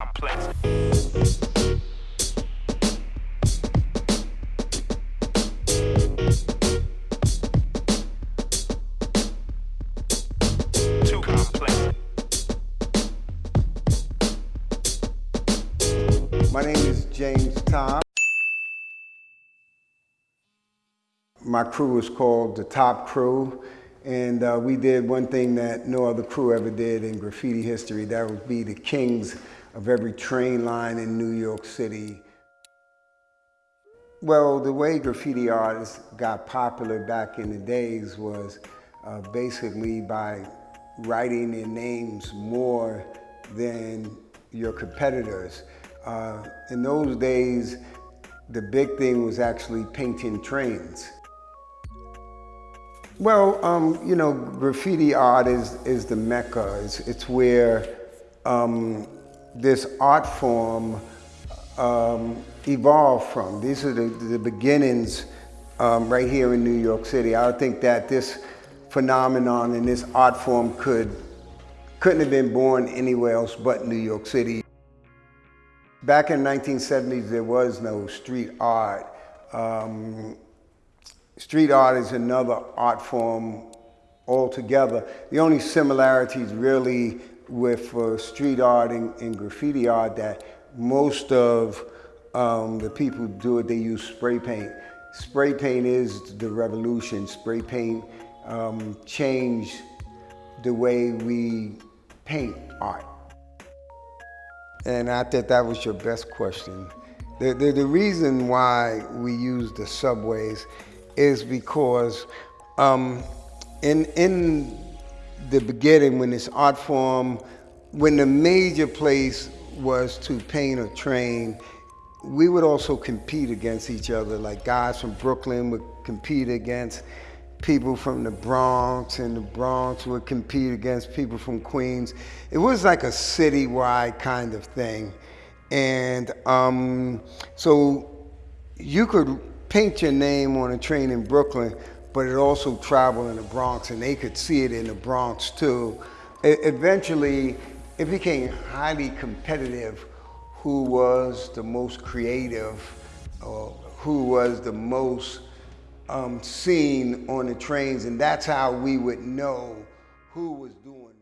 complex. Too complex. My name is James Top. My crew is called the Top Crew, and uh, we did one thing that no other crew ever did in graffiti history. That would be the kings of every train line in New York City. Well, the way graffiti artists got popular back in the days was uh, basically by writing their names more than your competitors. Uh, in those days, the big thing was actually painting trains. Well, um, you know, graffiti art is, is the mecca. It's, it's where um, this art form um, evolved from. These are the, the beginnings um, right here in New York City. I think that this phenomenon and this art form could, couldn't have been born anywhere else but New York City. Back in the 1970s, there was no street art. Um, street art is another art form altogether. The only similarities really with uh, street art and, and, graffiti art that most of um, the people do it, they use spray paint. Spray paint is the revolution. Spray paint um, changed the way we paint art. And I thought that was your best question. The, the, the reason why we use the subways is because um, in, in the beginning, when this art form, when the major place was to paint a train, we would also compete against each other. Like guys from Brooklyn would compete against people from the Bronx, and the Bronx would compete against people from Queens. It was like a citywide kind of thing. And um, so you could paint your name on a train in Brooklyn, but it also traveled in the Bronx and they could see it in the Bronx too. It, eventually, it became highly competitive who was the most creative or who was the most um, seen on the trains and that's how we would know who was doing